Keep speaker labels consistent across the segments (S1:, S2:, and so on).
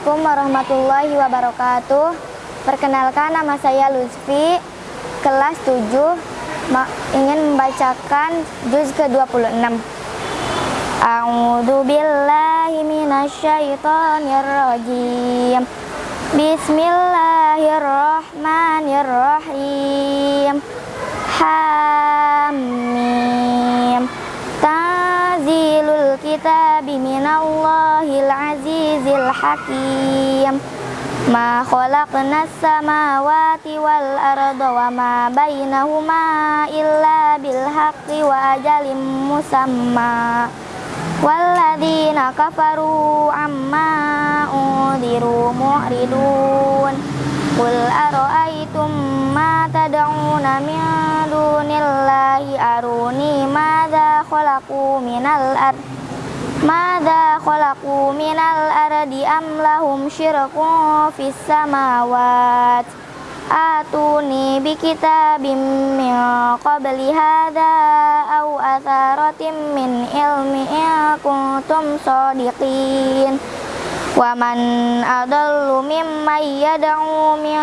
S1: Assalamualaikum warahmatullahi wabarakatuh. Perkenalkan nama saya Lutfi Kelas 7 Ingin membacakan juz ke-26 A'udhu billahi minasyaitonir rajim Bismillahirrahmanirrahim. Hamim Kitabi minallahil azizil hakim Ma khalaqna samawati wal arda wa ma bainahuma illa bil haqqi wa ajalim musamma Walladzina kafaru amma udiru mu'ridun Qul ara'aytum ma tad'una min dunillahi aruni madza khalaqu minal ardh Mada khalaqu minal ardi am lahum syirkun fis samawat Atuni bi kitabim min qabli hadha aw atharatin min ilmi in kuntum sadiqin Wa man adallu mimman yad'u min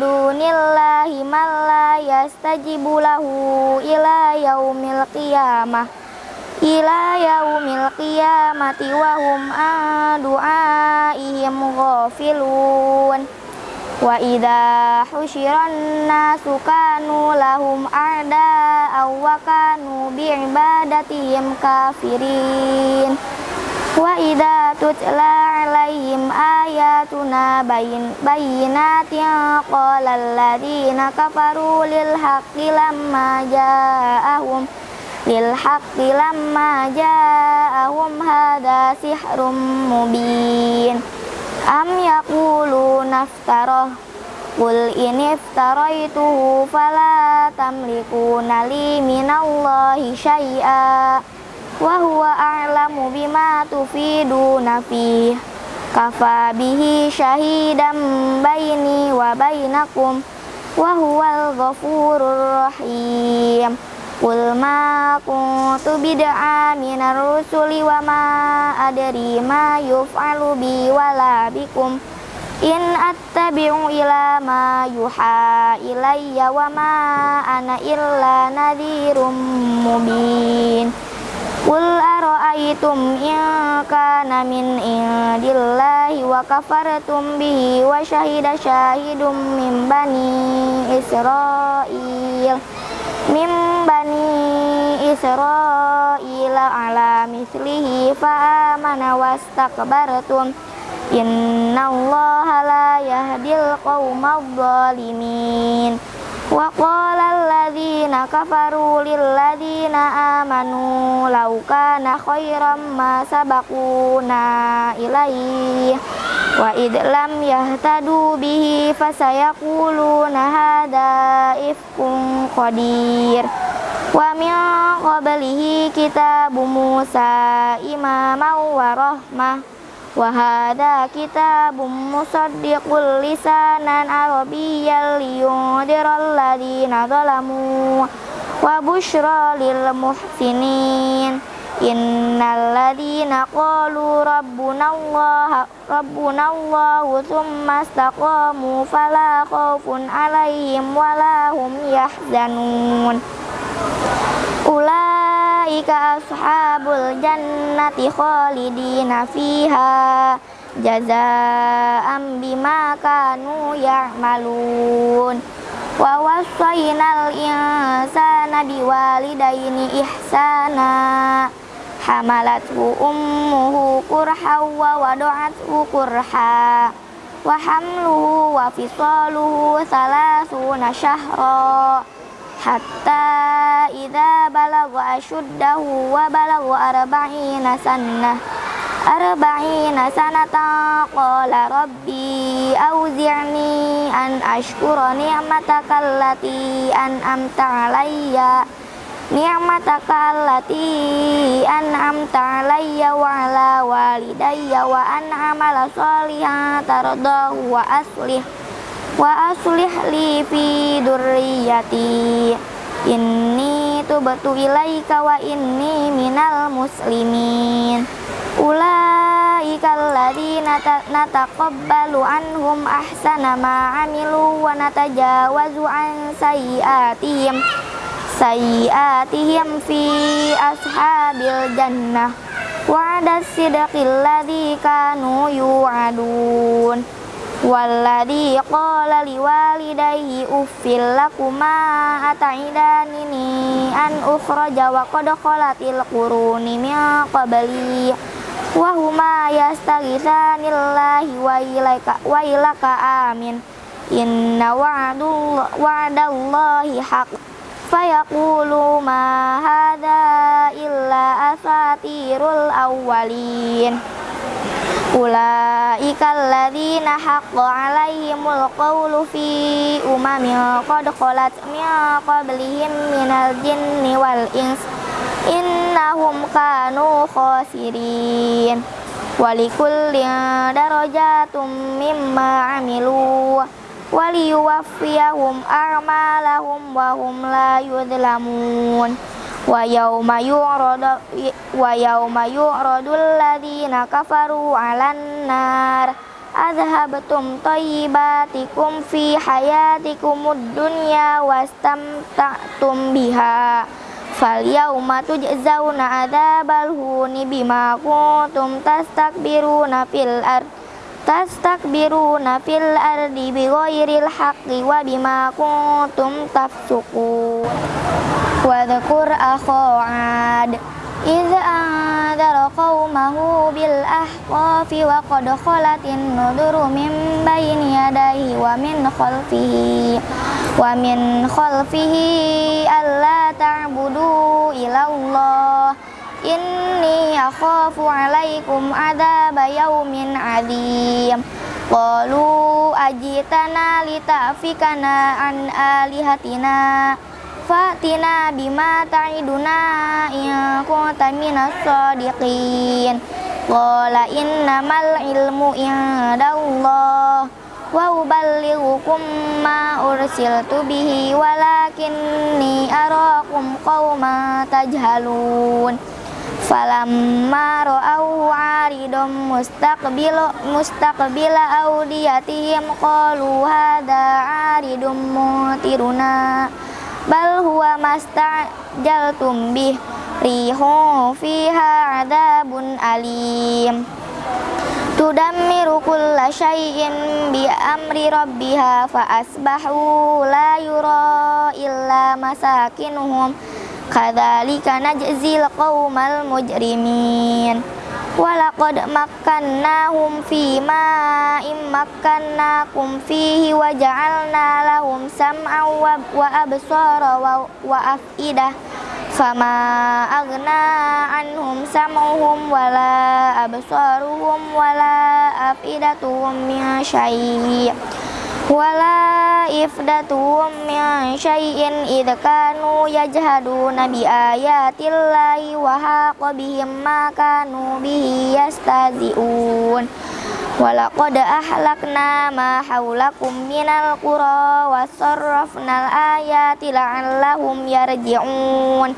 S1: dunillahi man la yastajibu lahu ila yaumil qiyamah ila yaumil qiyamati wa hum an du'aihim ghafilun. Wa idza husyiran nasu kanu lahum a'da aw kanu bi ibadatihim kafirin. Wa idza tutla alaihim ayatuna bayin bayinatin qala alladziina kafaru lil haqqi lamma ja'ahum lil haqqi lamma ja'ahum hadha sihrum mubin. Am yaqulu naftarah Qul in iftaraituhu fala tamlikuna li minallahi syai'a wa huwa a'lamu bima tufiduna fih. Kafa bihi syahidan baini wa bainakum wa huwal ghafurur rahim Qul ma kuntu bid'a minar rusuli wa ma adri ma yuf'alu bi wala bikum. In attabi'u ila ma yuha ilayya wa ma ana illa nadhirum mubin. Qul ara'aytum in kana min indillahi wa kafartum bihi wa syahida syahidum min bani Israil min bani Israila ala mislihi fa amana wastakbartum innallaha la yahdil qaumadh dhalimin wa qala alladhina kafaru lil ladzina amanu law kana khairam ma sabaquna ilaihi wa id lam yahtadu bihi fasayaquluna hadza ifkun qadir. Wa min qablihi kitabu Musa imaman wa rahmah wa hadza kitabun musaddiqul lisanan arabiyyan liyundiral ladzina zalamu wa busyra lil muhsinin. Innal ladzina qalu rabbuna Allah rabbuna Allah tsumma istaqamu fala alaihim wala hum yahzanun Ulaika ashabul jannati khalidina fiha jazaa'an bima kanu ya'malun wa wassaynal insana biwalidaini ihsana hamalathu ummuhu kurha wa wada'athu kurha wa hamluhu wa fisaluhu salasuna syahra hatta idza balagha ashuddahu wa balagha arba'ina sanah arba'ina sanatan qala rabbi auzi'ni an ashkura ni'mataka allati an'amta alayya. Ni'mataka allati an'amta alayya wa ala walidayya wa an amala shalihan tardahu wa aslih wa aslih li fi durriyati. Inni tubtu ilaika wa inni minal muslimin. Ulai ulaika alladzina nataqabbalu anhum ahsana ma amilu wa natajawazu an sayyiatihim sayyiatihim fi ashabil jannah. Wa'ada sidqil ladzi kanu yu'adun walladzi qala liwalidayhi uffil lakuma ata'idani an ukhraja wa qad khalatil quruni min qabli wa huma yastaghithanillahi wa ilaika wa ilaka amin. Inna wa'dallahi haqq. Fayaqulu ma hadha illa asatirul awwalin Ulaika alladzina haqqa alaihimul qawlu fi umamin qad khalat min qablihim minal jinni wal ins innahum kanu khasirin walikullin darajatum mimma amilu waliyuwaffiyahum a'malahum wa hum la yudlamun wa yawma yu'radu wa yawma yu'radu alladhina kafaru 'alan nar. Adhabtum tayyibatikum fi hayatikumud dunya wastamta'tum biha. Fal yawma tujzauna adzabal huni bima kuntum tastakbiruna fil ardh tastakbiruna fil ardi bighairil haqqi wa bima kuntum tafsukun wa dhakur akha 'ad إذ أنذر قومه بالأحقاف وقد خلت النذر من بين يديه ومن خلفه ومن خلفه ألا تعبدوا إلى الله inni akhafu alaikum adaba yaumin adzim qalu ajitana litafikana an alihatina fatina bima ta'iduna in kunta minas sadiqin. Qala innamal ilmu indallah wa uballighukum ma ursiltu bihi walakinni arakum qauman tajhalun. Falamma ra'au 'aridum mustaqbilu mustaqbila awdiyatihim qalu hadha 'aridum mutiruna bal huwa mastajaltum bih. Rihu fiha 'adabun alim. Tudammiru kulla syai'in bi amri rabbiha fa asbahu la yura illa masakinuhum. Kadzalika najzil qaumal mujrimin Walaqad makkannahum fi ma immakkannakum fihi wa ja'alna lahum sam'an wa absara wa af'idah fama aghna anhum sam'uhum wala absaruhum wala af'idatuhum min syai' wala ifdatum min syai'in idh kanu yajhaduna bi ayatillahi wa haqa bihim ma kanu bihi yastazi'un walaqad ahlakna ma hawlakum minal qura wa sarrafnal ayati la'allahum yarji'un.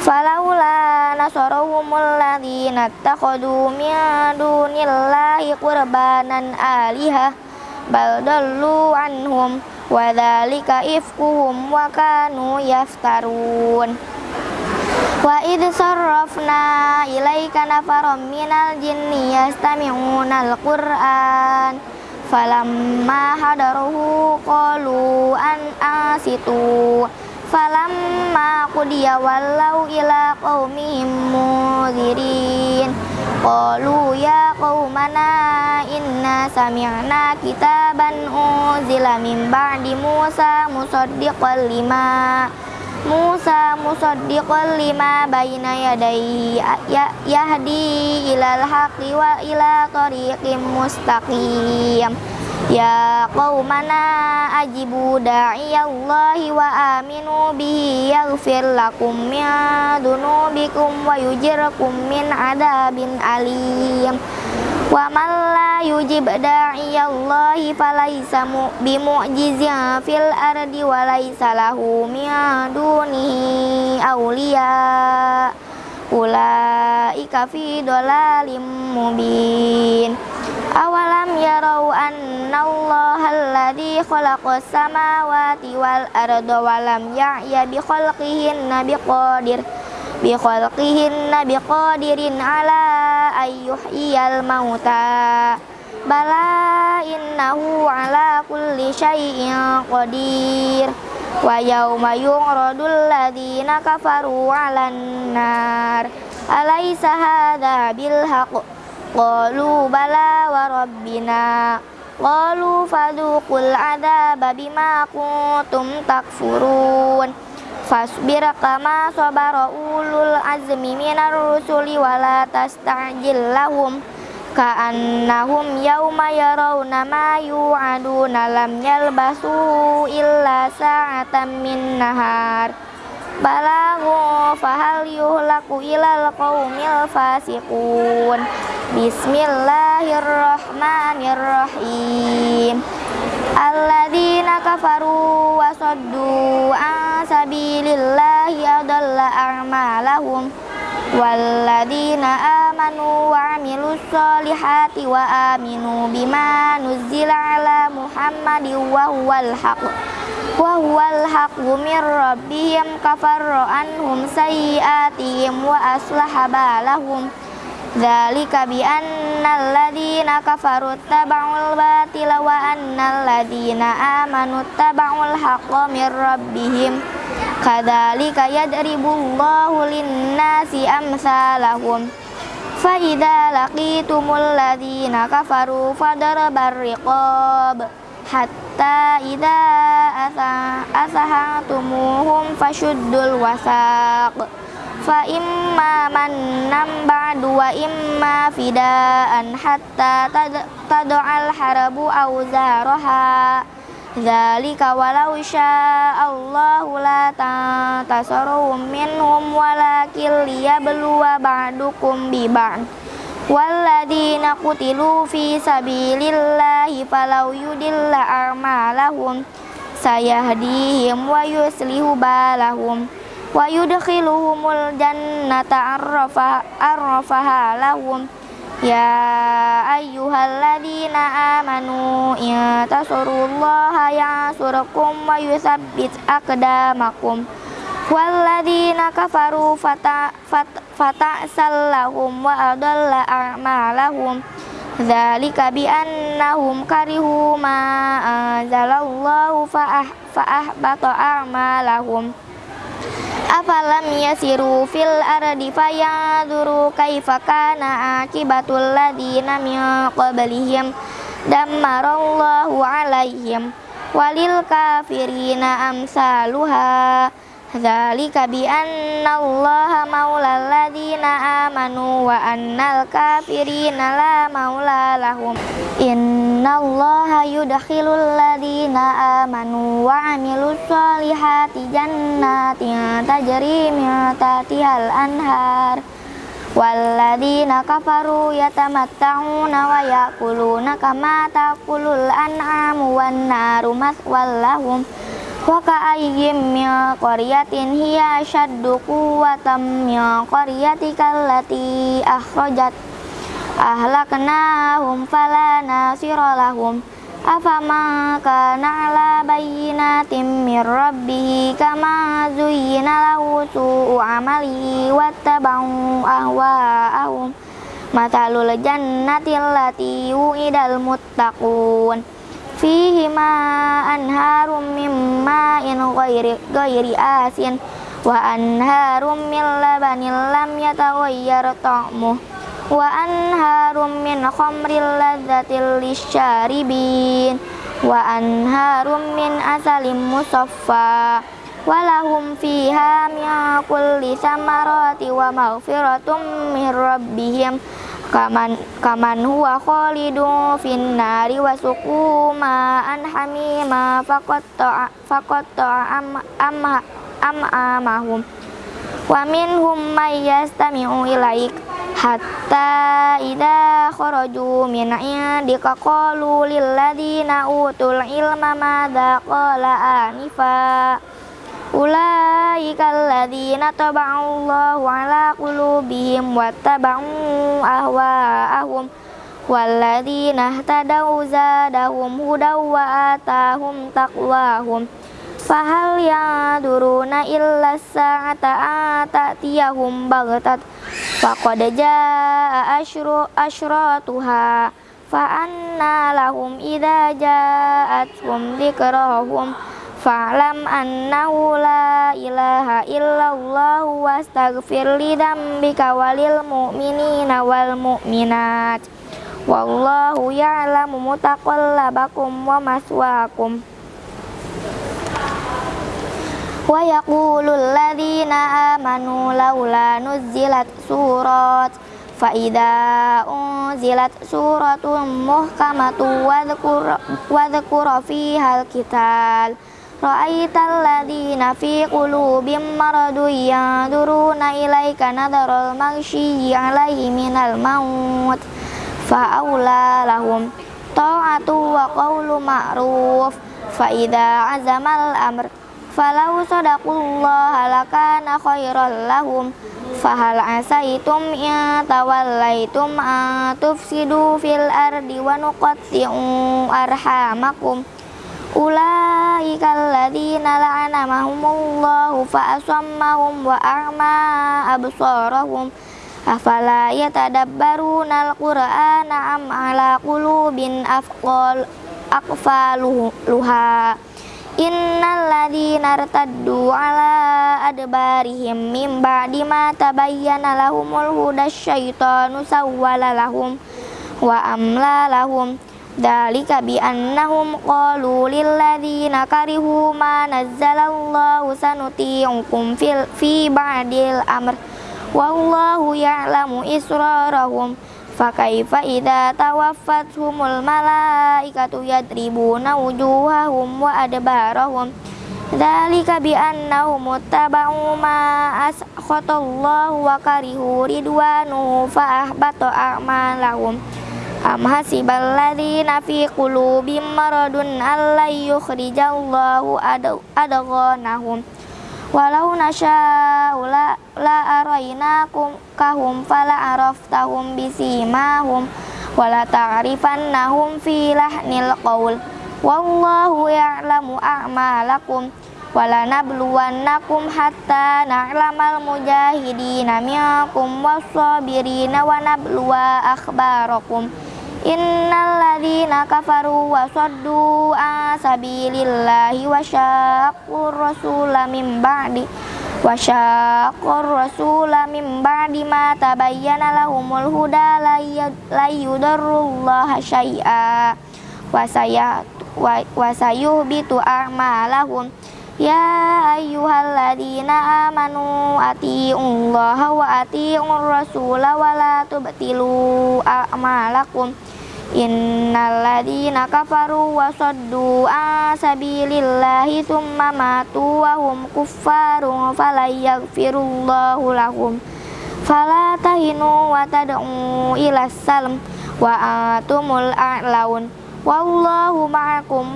S1: Falawla nasarahumul ladzina ittakhadhu min dunillahi qurbanan alihah bal dallu anhum wa dzalika ifkuhum wa kanu yaftarun. Wa id sarrafna ilaika nafaram minal jinni yastami'una al-qur'an falamma hadaruhu qalu an asitu falamma qudiya wallau ila qaumihim mudhirin qalu ya qaumana inna sami'na kitaban unzila min ba'di Musa musaddiqan lima. Musa musaddiqan lima baina yadayhi ya, yahdi ilal haqqi wa ila tariqim mustaqim Ya qaumana ajibu da'iyallahi wa aminu bihi yaghfir lakum min dunubikum wa yujirkum min adabin alim. Wa man la yujib da'iyallahi falaysa bimu'jizin fil ardi wa laysa lahu min dunihi awliya ulaika fi dhalalim mubin. Awalam yarau annallaha alladhi khalaqas samawati wal arda walam ya'ya bi khalqihinna biqadir bi khalqihinna biqadirin ala ayyuhyiyal mauta bala innahu ala kulli syai'in qadir. Wa yawma yu'radul ladzina kafaru 'alan nar alaysa hadha bil haqq qalu bala wa rabbina. Qalu fadhuqul adzaba bima kuntum takfurun. Fasbir kama sabara ulul azmi minar rusuli wala tasta'jil lahum ka'annahum yawma yarawna ma yu'aduna lam yalbasu illa sa'atan min nahar. Balagu fahal yuhlaku ilal qawmil fasiqun. Bismillahirrahmanirrahim. Alladzina kafaru wa saddu an sabilillahi adalla a'malahum Walladzina amanu wa amilus solihati wa aminu bima nuzila ala Muhammadin wa huwal haq wa huwal haq min rabbihim kafarra anhum sayyiatihim wa aslaha balahum bi annal ladzina kafaru taba'ul batila wa annal ladzina amanu taba'ul haqqa min rabbihim Kadzalika yadribullahu lin-nasi amsalahum. Fa idza laqitumul ladzina kafaru fadarbar riqab hatta idza asahantumuhum fashuddul wasaq. Fa imma mannam ba'du wa imma fidaan hatta tad'al harabu awzaraha Zalika walau sya'allahu la tantasaruhum minhum walakin liyabluwa ba'dukum bi ba'd Walladina qutilu fi sabilillahi falau yudilla a'malahum sayahdihim wa yuslihu balahum wa yudkhiluhumul jannata arrafa arrafaha lahum Ya ayyuhalladzina amanu in tansurullaha yansurkum wa yusabbit aqdamakum. Walladzina kafaru fata fata'sallahum wa adalla a'malahum. Dzalika bi annahum karihu ma anzalallahu fa ahbata a'malahum afalam yasiru fil ardi fayaduru kaifa kana akibatul ladina min qablihim dammarallahu alaihim walil kafirina amsaluha. Dzalika bi anna Allah maulal ladina amanu wa annal kafirina la maula lahum. Inna Allah yudkhilul ladina amanu wa amilus solihati jannatin tajri min tahtihal anhar. Walladina kafaru yatamatta'una wa yakuluna kama takulul an'amu wan naru maswallahum wa ka'ayyim qaryatin hiya shaddu quwwatan min qaryatika allati akhrajat. Ahlaknahum fala nasira lahum. Afama kana ala bayyinatin min rabbih kama zuyyina lahu su'u amalihi wattaba'u ahwa'ahum. Matalul jannati allati wu'idal muttaqun fihi ma anharum min ma'in ghairi ghairi asin. Wa anharum min labanin lam yataghayyar ta'muh wa anharum min khamril ladzatil lisyaribin wa anharum min asalim musaffa. Walahum fiha min kaman kaman huwa khalidu fin nari wa suqu ma'an hamima faqatta faqatta am am am amahum wa minhum may yastami'u ilaik hatta idza kharaju min indika qalu lil ladzina utul ilma madza qala anifa Ulaikal ladzina taba'allahu ala qulubihim wattaba'u ahwa'ahum walladzina ihtadaw zadahum hudaw wa atahum taqwahum. Fahal yaduruna illa sa'ata atatiyahum bagtat faqad jaa asyru asyratuha. Fa anna lahum idza ja'atuhum dzikrahum فأنى لهم إذا جاءتهم ذكرهم فاعلم أنه لا إله إلا الله واستغفر لذنبك وللمؤمنين والمؤمنات والله يعلم متقلبكم ومثواكم ويقول الذين آمنوا لولا نزلت سورة فإذا أنزلت سورة محكمة واذكر, واذكر فيها القتال Ra'aital ladina fi qulubim maradun yaduruna ilaika nadarul maghsyiyyi alaihi minal maut fa'aula lahum ta'atu wa qawlu ma'ruf fa'idha azamal amr falau sadaqullah lakana khairan lahum fahal asaitum ya tawallaitum atufsidu fil ardi wa nuqatti'u arhamakum Ulaikal ladzina la'anahumullahu fa'asammahum wa a'ma absarahum. Afala yatadabbaruna alqur'ana am ala qulubin afqal aqfaluha. Innal ladzina irtaddu ala adbarihim mim ba'di ma tabayyana lahumul huda syaitanu sawwala lahum wa amla lahum. Dalika bi annahum qalu lilladzina karihu ma nazzalallahu sanuti'ukum fil fi ba'dil amr. Wallahu ya'lamu israrahum. Fakaifa idza tawaffatuhumul malaikatu yadribuna wujuhahum wa adbarahum. Dzalika bi annahum muttaba'u ma askhatallahu wa karihu ridwanu fa ahbata a'malahum Am hasibal ladzina fi qulubihim maradun allay yukhrijallahu adghanahum Walau nasya'u la, la arainakum kahum fala araftahum bisimahum wala ta'rifannahum fi lahnil qaul wallahu ya'lamu a'malakum wala nabluwannakum hatta na'lamal mujahidina minkum was-sabirina wa nabluwa akhbarakum Innal ladzina kafaru wa saddu an sabilillahi wa syaqqur rasula min ba'di wa syaqqur rasula min ba'di ma tabayyana lahumul huda la yudarrullaha syai'a wa saya a'malahum. Ya ayyuhalladzina amanu atiiullaha wa atiiur rasula wa la tubtilu a'malakum Innalladzina kafaru wa saddu an sabilillahi thumma matu wa hum kuffarun fala yaghfirullahu lahum. Fala tahinu wa tad'u ila salam wa atumul a'laun. Wallahu ma'akum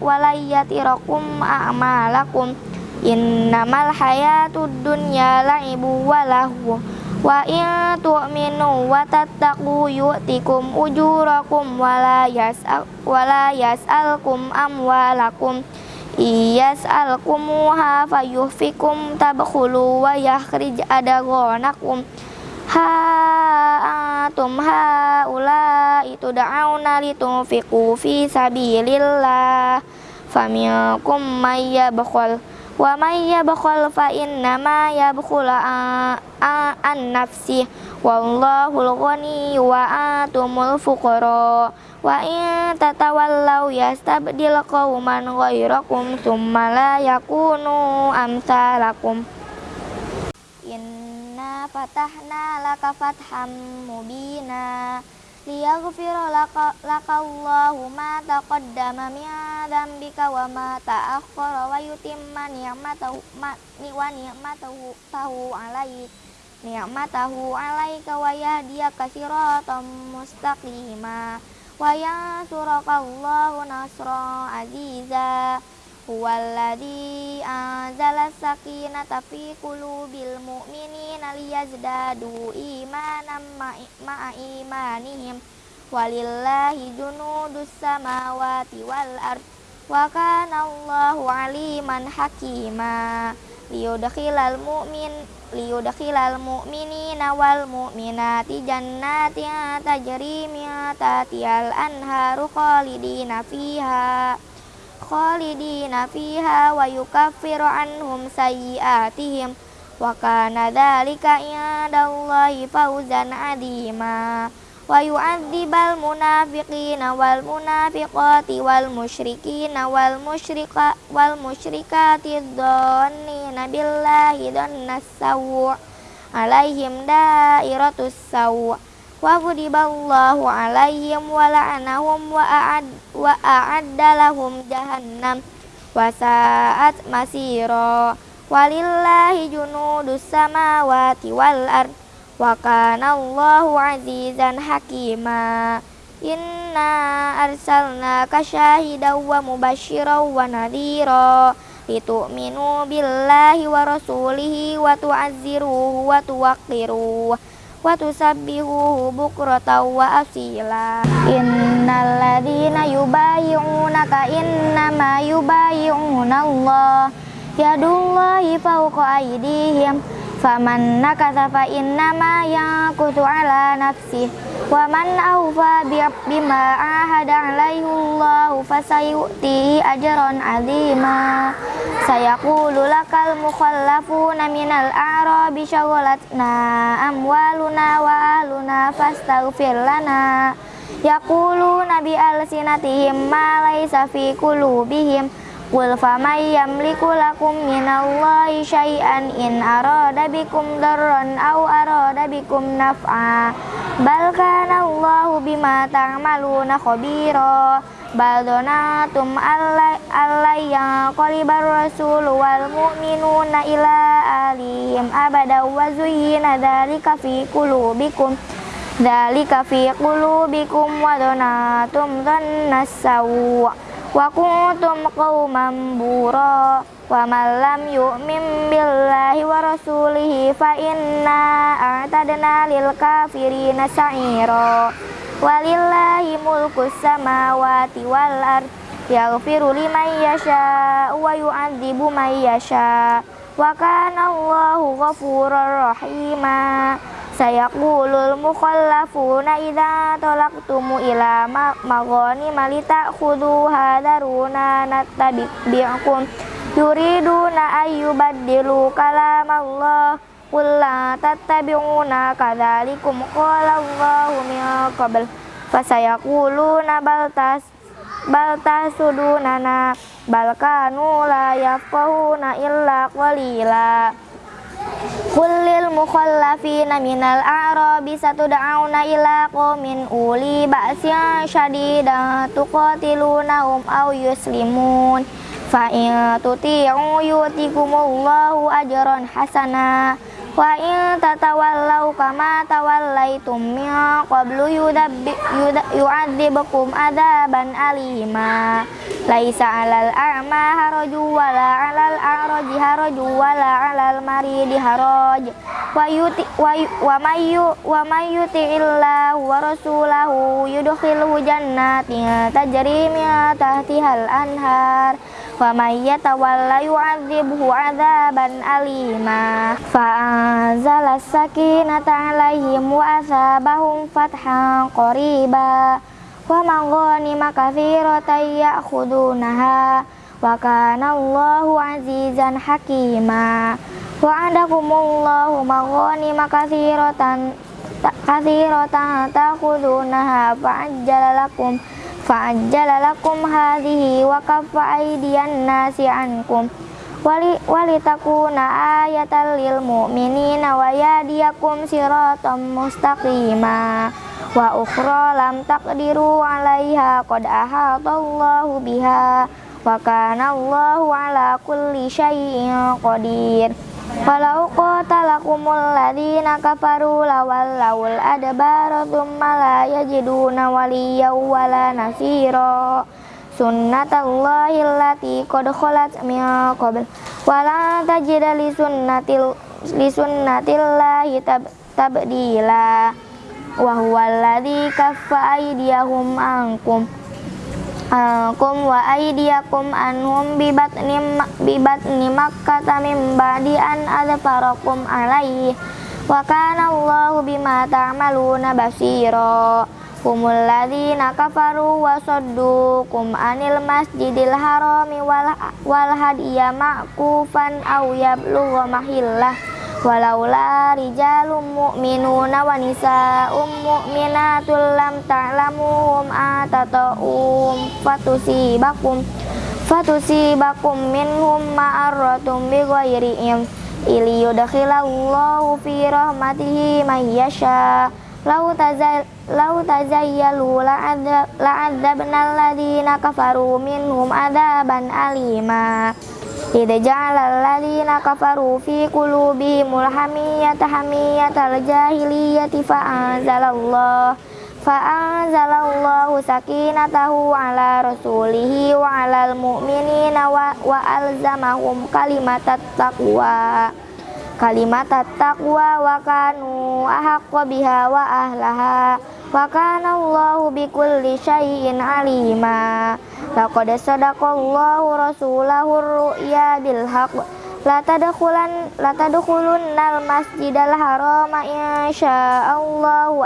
S1: walayatirakum a'malakum. Innamal hayatud dunya la'ibu wa lahu Wa in tu'minu wa tattaqu yu'tikum ujurakum yas'al wala yas'alkum amwalakum. Iyas'alkumuha fayuhfikum tabkhulu wa yakhrij adaghonakum ha antum haula itu da'auna litunfiqu fi sabilillah. Faminkum may yabkhal wa may yabkhal fa innama yabkhul an nafsi. Wallahul ghani wa antumul fuqara. Wa in tatawallaw yastabdil qauman ghairakum thumma la yakunu amsalakum. Inna fatahna laka fatham mubina liyaghfira laka lakallahu ma taqaddama min dzambika wa ma ta'akhkhara wa yutimma ni'matahu ma ni wa ni'matahu tahu alaik ni'matahu alaika wa yahdiyaka siratan mustaqima wa yansuraka Allahu nasra aziza huwallazi anzala sakinata fi qulubil mu'minina liyazdadu imanan ma'a imanihim. Walillahi junudus samawati wal ard. Wa kana Allahu aliman hakima. Liyudkhilal mu'min liyudkhilal mu'minina wal mu'minati jannatin tajri min tahtihal anharu khalidina fiha khalidina fiha wa yukaffiru anhum sayyiatihim wa kana dhalika indallahi fawzan adima wa yu'adzibal munafiqina wal munafiqati wal musyrikina wal musyrika wal musyrikati dhannina billahi dhannas sawu' alaihim dairatus sawu' wa ghadiballahu alaihim wa la'anahum wa a'ad wa a'adda lahum jahannam wa sa'at masira walillahi junudus samawati wal ard wa kana Allahu azizan hakima inna arsalnaka syahidan wa mubasyiran wa nadhira litu'minu billahi wa rasulihi wa tu'azziruhu wa tuwaqqiruhu wa tusabbihuhu bukratan wa asila innal ladzina yubayyi'unaka innama yubayyi'una Allah yadullahi fawqa aydihim faman nakatha fa innama yankutu ala nafsih wa man awfa bima ahada alaihi Allah fasayu'tihi ajran azima sayaqulu lakal mukhallafuna minal a'rabi syaghalatna amwaluna wa ahluna fastaghfir lana. Yaquluna bi alsinatihim ma laysa fi qulubihim Qul faman yamliku lakum minallahi syai'an in arada bikum darran aw arada bikum naf'a. Bal kana Allahu bima ta'maluna khabira. Bal donatum allai yang qalibar rasul wal mu'minuna ila alihim abada wa zuyyina dzalika fi qulubikum. Dzalika fi qulubikum wa donatum dhannas wa kuntum qauman bura wa man lam yu'min billahi wa rasulihi fa inna a'tadna lil kafirina sa'ira. Walillahi mulku samawati wal ard yaghfiru liman yasha wa yu'adzibu man yasha. Wa kana Allahu ghafurur rahima sayaqulul mukhallafuna idza talaqtumu ila maghani malita khudu hadaruna nattabi'kum yuriduna ayyubaddilu kalam Allah qul la tattabi'una kadzalikum qala Allahu min qabl fasayaquluna bal tas bal tasudunana bal kanu la yafqahuna illa qalila Kulil mukhallafina minal a'rabi satud'auna ila qaumin uli ba'sya syadidan tuqatilunahum aw yuslimun. Fa in tuti'u yutikumullahu ajran hasana wa in tatawallau kama tawallaitum min qablu yu'adzibukum adaban alima. Laisa 'alal a'ma haraju wala 'alal a'raji haraju wala 'alal maridi haraj. Wa yuti wa, mayu wa mayuti illa wa rasulahu yudkhilhu jannatin tajri min tahtihal anhar wa may yatawalla yu'adzibhu 'adzaban alima. Fa anzala sakinata 'alaihim wa asabahum fathan qariba. Wa maghanima katsiratan ya'khudunaha. Wa kana Allahu 'azizan hakima. Wa'adakumullahu maghanima katsiratan katsiratan ta'khudunaha fa'ajjala lakum fa'ajjala lakum hadhihi wa kaffa aydiyan nasi ankum. Wali walitakuna ayatan lil mu'minina wa yadiyakum siratan mustaqima. Wa ukhra lam taqdiru 'alaiha qad ahatallahu biha. Wa kana Allahu 'ala kulli syai'in qadir Walau qatalakumul ladina kafaru lawallawul adbara thumma la yajiduna waliyaw wala nasira. Sunnatallahi allati qad khalat min qabl. Wa la tajida li sunnatil li sunnatillahi tab, tabdila. Wa huwa alladhi kaffa aydiyahum ankum ankum wa aydiyakum anhum bibatni bibatni makkah min ba'di an adfarakum alaihi wa kana Allahu bima ta'maluna basira. Humul ladzina kafaru wa saddukum anil masjidil harami wal, wal hadiya ma'kufan aw mahillah walaula rijalum mu'minuna wa nisa'um mu'minatul lam ta'lamuhum atata'um fatusibakum fatusibakum minhum ma'arratum bighairi iliyudkhilallahu fi rahmatihi man yasha' lau tazal lau tazayyalu la'adzabna alladhina kafaru minhum adaban alima Idza ja'ala alladhina kafaru fi qulubihimul hamiyata hamiyatal jahiliyati fa'anzalallah fa'anzalallahu sakinatahu ala rasulihi wa alal mu'minina wa, wa alzamahum kalimatat taqwa kalimat taqwa wa kanu ahaqqa biha wa kana Allahu bikulli syai'in alima. Laqad sadaqallahu rasulahu ru'ya bil haqq la tadkhulan la tadkhulunnal masjidal harama insyaallahu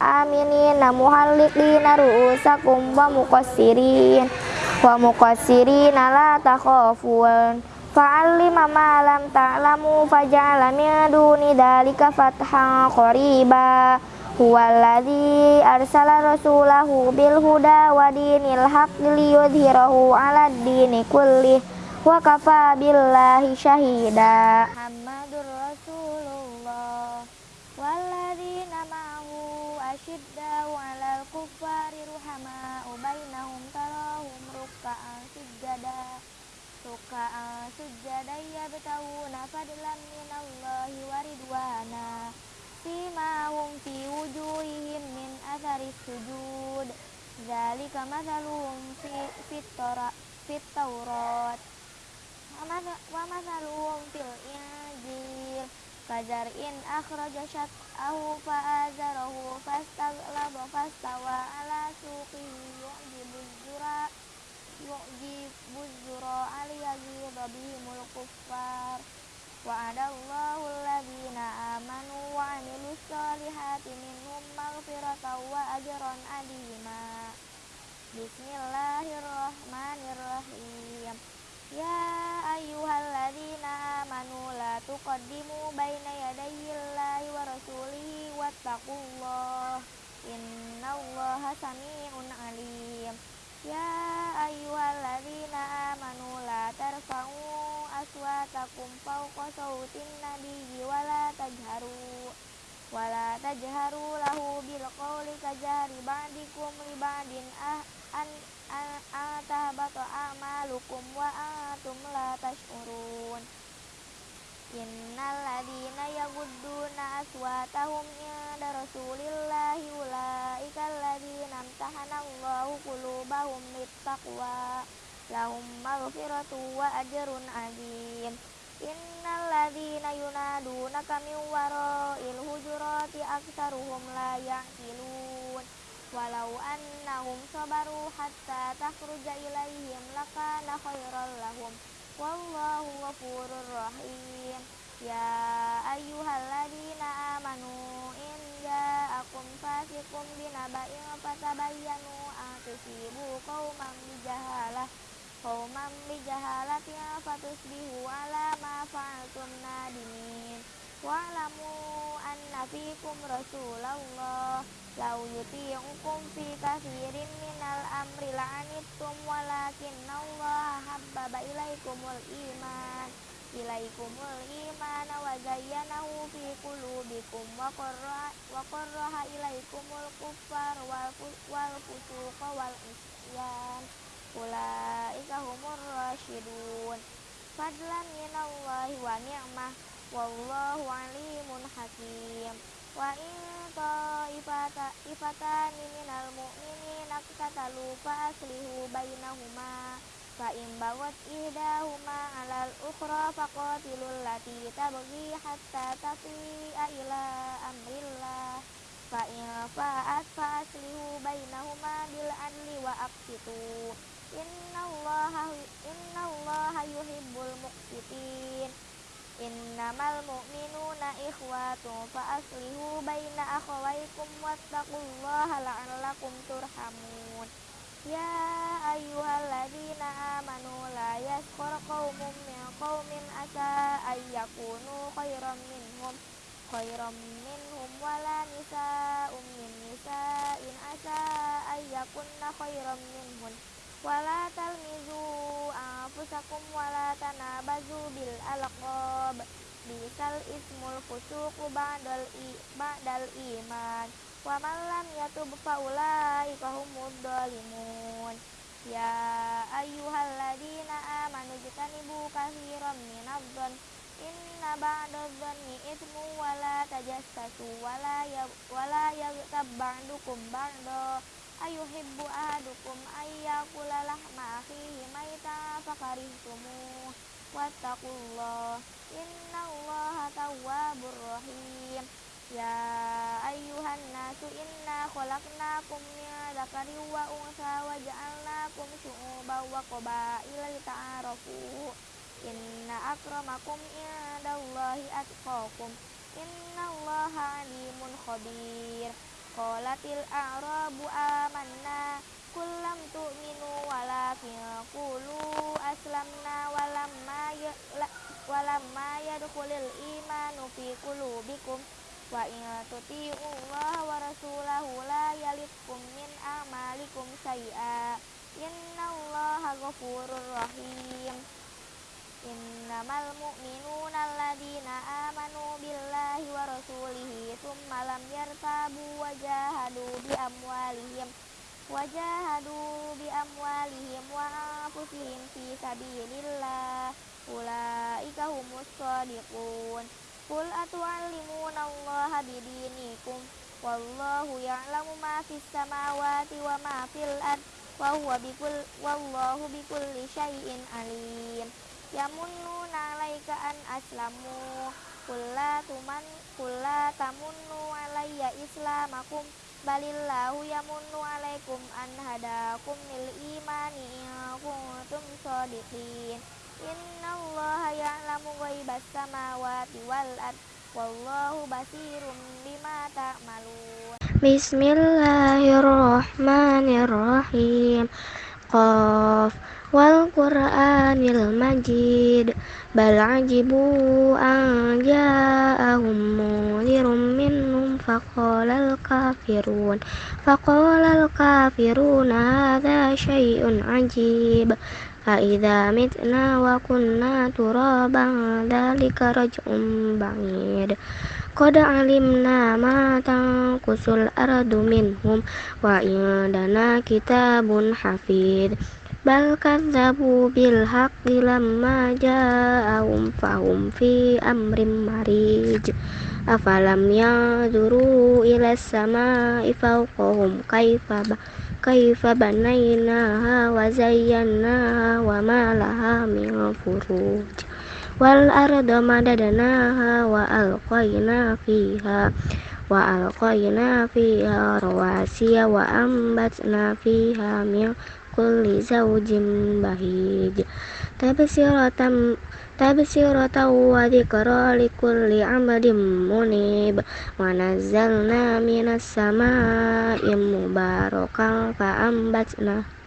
S1: aminina muhalliqina ru'usakum wa muqassirin. Wa muqassirina la takhafun. Fa'allima ma lam ta'lamu faja'ala min duni dalika fathan qariba huwallazi arsala rasulahu bil huda wa dinil haqqi liyudhhirahu 'ala dini kulli wa kafa billahi syahida Muhammadur Rasulullah. Walladzina ma'ahu asyiddau 'alal kuffari ruhama'u bainahum tarahum ruk'an sujada ruka'an sujada yabtawuna fadlan minallahi wa ridwana simahum fi wujuhihim min athari sujud. Zalika mathaluhum fi fit fit taurat. Wa mathaluhum fil injil. In akhraja syat'ahu fa'azarahu fastaghlaba fastawa ala suqihi yu'jibu zura yu'jibu zura aliyaghiba bihimul kuffar wa'adallahu alladhina amanu wa amilus solihati minhum maghfiratan wa ajran adima Bismillahirrahmanirrahim. Ya ayyuhalladzina amanu la tuqaddimu baina yadayillahi wa rasulihi wattaqullah innallaha sami'un alim. Ya aswatakum fawqa sautin nabiyyi wa la tajharu. Wa la tajharu lahu bil qawli kajari ba'dikum li ah an atahbata a'malukum wa antum la tash'urun. Innal ladina yagudduna aswatahum inda Rasulillahi ulaika alladina amtahanallahu qulubahum littaqwa lahum maghfiratu wa ajrun azim Innal ladina yunadunaka min wara'il hujurati aktsaruhum la ya'qilun. Walau annahum sabaru hatta takhruja ilaihim lakana khairan lahum. Wallahu ghafurur rahim. Ya ayyuhalladzina amanu in ja'akum fasiqun binaba'in fatabayyanu an tusibu qauman bijahalah qauman bijahalatin fatusbihu ala ma fa'altum nadimin. Wa'lamu anna fikum rasulullah law yuti'ukum fi kathirin minal amri la'anittum walakin Allah habbaba ilaikumul iman. Ilaikumul iman wa zayyanahu fi qulubikum wa qarra wa qarraha ilaikumul kuffar wal wal fusuqa wal isyan ulaika humur rasyidun. Fadlan minallahi wa ni'mah wallahu alimun hakim. Wa in ta'ifatani minal mu'minina qatatalu fa aslihu bainahuma fa in bagat ihdahuma 'alal ukhra faqatilul lati tabghi hatta tafi'a ila amrillah. Fa in fa'at fa aslihu bainahuma bil adli wa aqsitu innallaha innallaha yuhibbul muqsitin. Innamal mu'minuna ikhwatun fa aslihu baina akhawaykum wattaqullaha la'allakum turhamun. Ya ayyuhalladzina amanu la yaskhar qaumun min qaumin asa ayyakunu khairam minhum khairam minhum wala nisa'un min nisa'in asa ayyakunna khairam minhum wala talmizu anfusakum wala tanabazu bil alqab. Bisal ismul fusuqu ba'dal i ba'dal iman. Wa man lam yatub fa ulaika humud dhalimun. Ya ayyuhalladzina amanu jtanibu katsiran minadh-dhann inna ba'dadh dhanni itsmu wala tajassasu wala ya wala yaghtab ba'dukum ba'da ayuhibbu ahadukum ayyakula lahma akhihi maita fakarihtumuh wattaqullah. Innallaha tawwabur rahim. Ya ayyuhan nasu inna khalaqnakum min dzakarin wa unsa wa ja'alnakum syu'uban wa qabaila lita'arafu. Inna akramakum indallahi atqakum. Innallaha alimun khabir Qalatil a'rabu amanna kullam tu'minu walakin qulu aslamna walamma ya, walamma yadkhulul imanu fi qulubikum wa in tuti'ullaha wa rasulahu la yalitkum min amalikum syai'a innallaha ghafurur rahim innamal mu'minuna alladina amanu billahi wa rasulihi thumma lam yartabu wa bi amwalihim wa bi amwalihim wa anfusihim fi sabilillah. Ulaika humus shadiqun Qul atu'allimuna allaha bidinikum. Wallahu ya'lamu ma fis samawati wa ma fil ard. Wa bikul wallahu bikulli syai'in alim yamunnuna alaika an aslamu kulla tuman kulla tamunnu alayya islamakum. Balillahu yamunnu alaikum an hadakum lil imani in kuntum shadiqin innallaha ya'lamu ghaibas samawati wal ard. Wallahu basirum bima ta'malun. Bismillahirrahmanirrahim qaf wal qur'anil majid bal ajibu an ja'ahum munirun minhum faqala al kafirun faqala al kafirun hadha shay'un ajib Aida mitna wa kunna turaban dzalika raj'un ba'id. Qad alimna ma tanqusul ardu minhum wa indana kitabun hafid. Bal kadzabu bil haqqi lamma ja'ahum fahum fi amrim marij. Afalam yanzuru ila samai fawqahum kaifa kaifa banaynaha wa zayyanaha wa ma laha min furuj wal arda madadnaha wa alqayna fiha wa alqayna fiha rawasiya wa ambatna fiha min kulli zawjin bahij. Tabsiratan tabsiratan wa dzikra likulli abdin munib. Wa nazzalna minas samaa'i mubarakan fa ambatna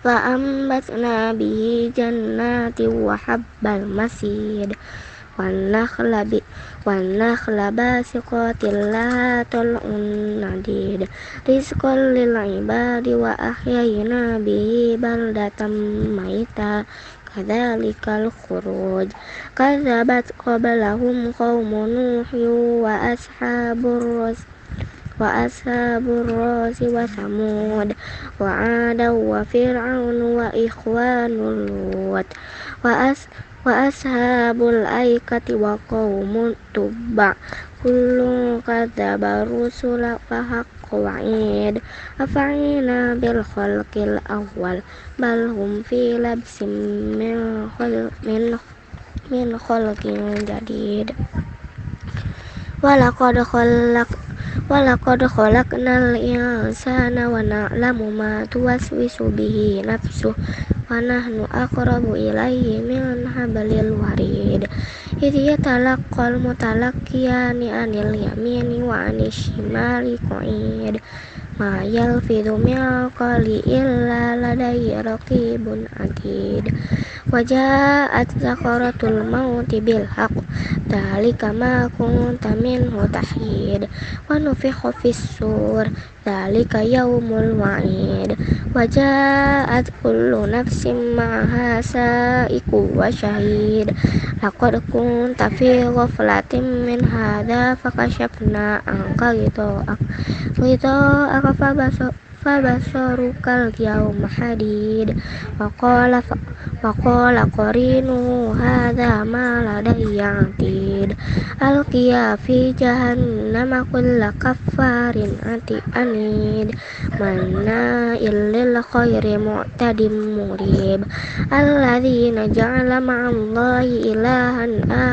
S1: fa ambatna bihi jannati wa habbal masid wan nakhla bi wan nakhla basiqatil la tal'un nadid rizqan lil ibadi wa ahyayna bihi baldatan maita. Kadzalikal khuruj kadzabat qablahum qaumun nuh wa ashabur ras wa ashabur rasi wa samud wa ada wa fir'aun wa ikhwanul lut wa as
S2: وأصحاب الأيكة وقوم تبع كل كذب الرسل فحق وعيد أفعينا بالخلق الأول بل هم في لبس من خلق, من, من خلق جديد ولقد خلق ولقد خلقنا الإنسان ونعلم ما توسوس به نفسه ونحن أقرب إليه من حبل الوريد إذ يتلقى المتلقيان عن اليمين وعن الشمال قعيد ما يلفظ من قول إلا لديه رقيب عتيد Waja'at zakaratul mauti bil haq Dalika ma kunta min mutahid Wa nufikha fis sur. Dalika yaumul wa'id. Waja'at kullu nafsin ma'aha sa'iku wa syahid Laqad kunta fi ghaflatin min hadha Fakashafna angka gitu Gitu فبصرك اليوم حديد وقال وقال قرينه هذا ما لدي عتيد ألقيا في جهنم كل كفار عنيد مناء للخير معتد مريب الذين جعل مع الله إلها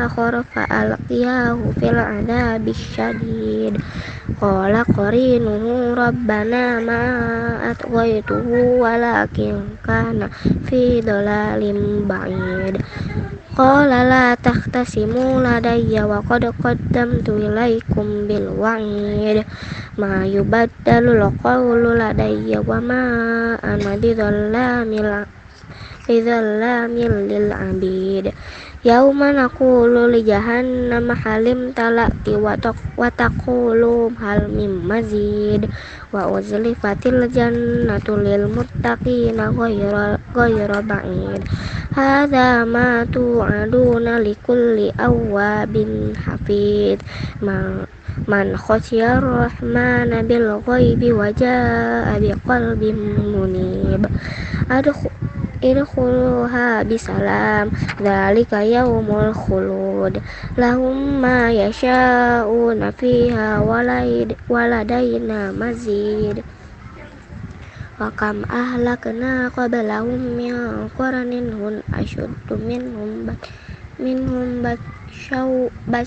S2: آخر فألقياه في العذاب الشديد قال قرينه ربنا ما أطغيته ولكن كان في ضلال بعيد قال لا تختصموا لدي وقد قدمت إليكم بالوعيد ما يبدل القول لدي وما أنا بظلام Yauman aku luli li jahannam halim talak ti wa taqulu hal mim mazid. Wa uzlifatil jannatu lil muttaqina ghayra ghayra ba'id. Hadza ma tu'aduna likulli awwabin hafid. Man man khasyar rahmana bil ghaibi waja'a bi qalbin munib. Adkhul idkhuluha bisalam dzalika yaumul khulud. Lahum ma yasha'una fiha waladaina mazid. Wa kam ahlakna qablahum min qaranin hun ashuddu minhum bat minhum bat syau bat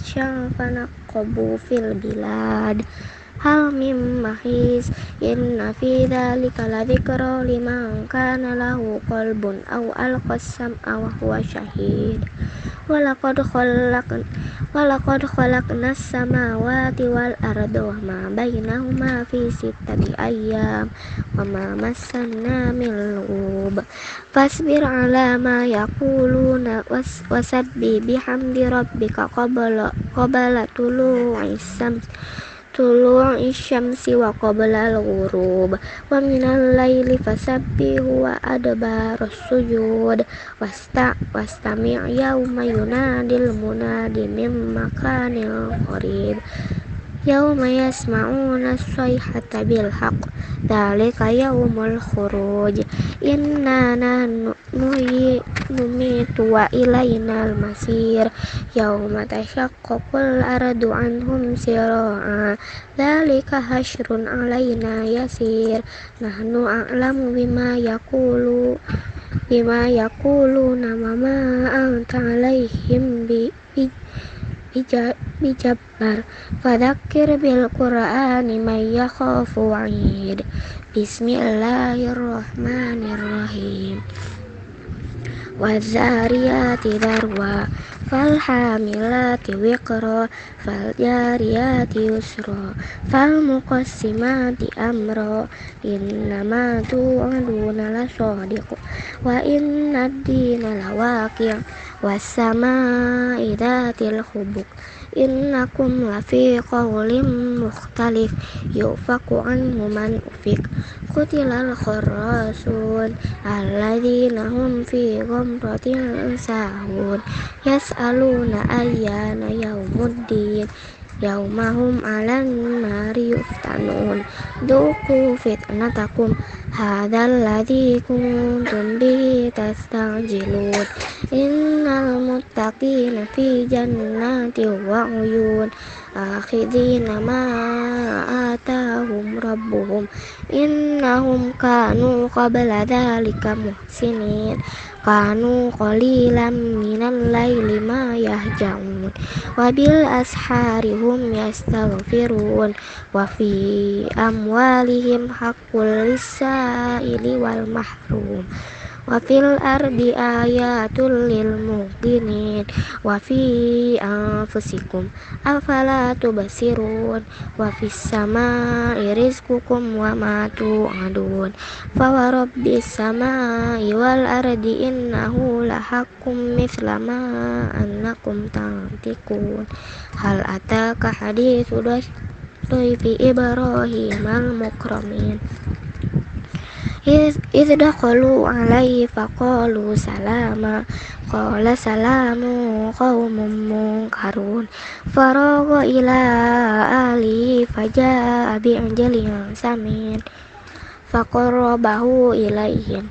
S2: fil bilad hal mim mahis inna fi dzalika ladzikra liman kana lahu qalbun aw alqasam aw huwa syahid walaqad khalaqna walaqad khalaqnas samawati wal arda wa ma bainahuma fi sittati ayyam wa ma massanna min lugub fasbir ala ma yaquluna wasabbi bihamdi rabbika qabla qabla tulu'is syams tulu isyamsi wa qabla al-ghurub wa minal laili fasabbihu wa adbarus sujud. Wasta wastami' yauma yunadil munadi min makanil qarib yauma yasma'una sayhata bil haqq dzalika yaumul khuruj inna nuhi numitu wa ilainal masir yauma tashaqqaqul ardu anhum sira'a dzalika hasyrun alaina yasir nahnu a'lamu bima yaqulu bima yaquluna ma anta alaihim bi bijabbar. Fadzakir bil qur'ani may yakhafu wa'id. Bismillahirrahmanirrahim. Wazariyati darwa. Falhamilati wiqra. Faljariyati yusra. Falmuqassimati amra. Innama tu'aduna lasadiq wa inna ad-dina lawaqi' والسماء ذات الخبق إنكم لفي قول مختلف يؤفق عنه من أفك. قتل الخراسون الذين هم في غمرة ساهون. يسألون أيان يوم الدين. Yaumahum alan nari yuftanun. Duku fitnatakum Hadal ladhi kuntum bihi tastajilun. Innal muttaqina fi jannati wa uyun. Akhidina ma atahum rabbuhum. Innahum kanu qabla dhalika muhsinin Kanu qalilan minal layli ma yahja'un Wabil asharihum yastaghfirun Wa fi amwalihim haqqul lisa'ili wal mahrum wa fil ardi ayatul lil muqinin wa fi anfusikum. Afala tubsirun wa fis samai rizqukum wa ma tu'adun. Fa wa rabbis samai wal ardi innahu lahaqqum mithla ma annakum tantikun hal ataka hadithu fi ibrahim al mukramin إذ دخلوا عليه فقالوا سلاما قال سلام قوم منكرون فراغ إلى آله فجاء بعجل سمين فقربه إليهم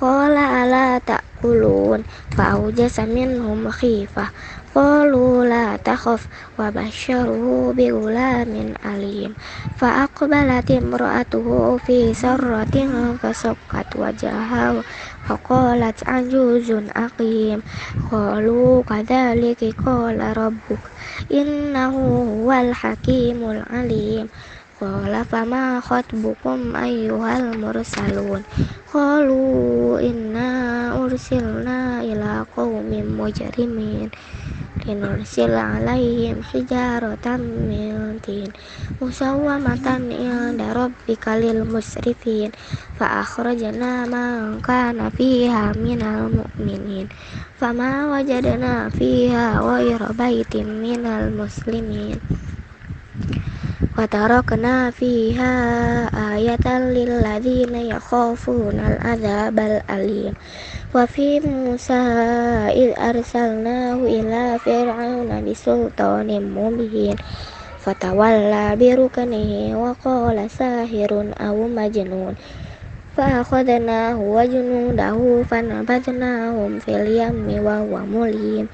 S2: قال ألا تأكلون فأوجس منهم خيفة قالوا لا تخف وبشروه بغلام عليم فأقبلت امرأته في سرة فسكت وجهها فقالت عجوز أقيم قالوا كذلك قال ربك إنه هو الحكيم العليم قال فما خطبكم أيها المرسلون قالوا إنا أرسلنا إلى قوم مجرمين لنرسل عليهم حجارة من طين مسومة عند ربك للمسرفين فأخرجنا من كان فيها من المؤمنين فما وجدنا فيها غير بيت من المسلمين وتركنا فيها آية للذين يخافون العذاب الأليم وفي موسى إذ أرسلناه إلى فرعون بسلطان مبين فتولى بركنه وقال ساحر أو مجنون فأخذناه وجنوده فنبذناهم في اليم وهو مليم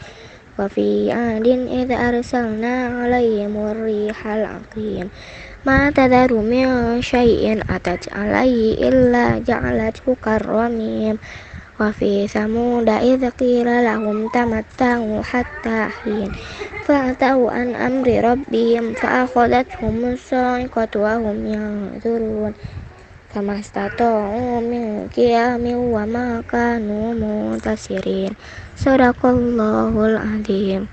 S2: وفي عاد إذ أرسلنا عليهم الريح العقيم ما تذر من شيء أتت عليه إلا جعلته كالرميم وفي ثمود إذ قيل لهم تمتعوا حتى حين فأتوا عن أمر ربهم فأخذتهم الصاعقة وهم ينظرون فما استطاعوا من قيام وما كانوا منتصرين Sadaqallahul Azim.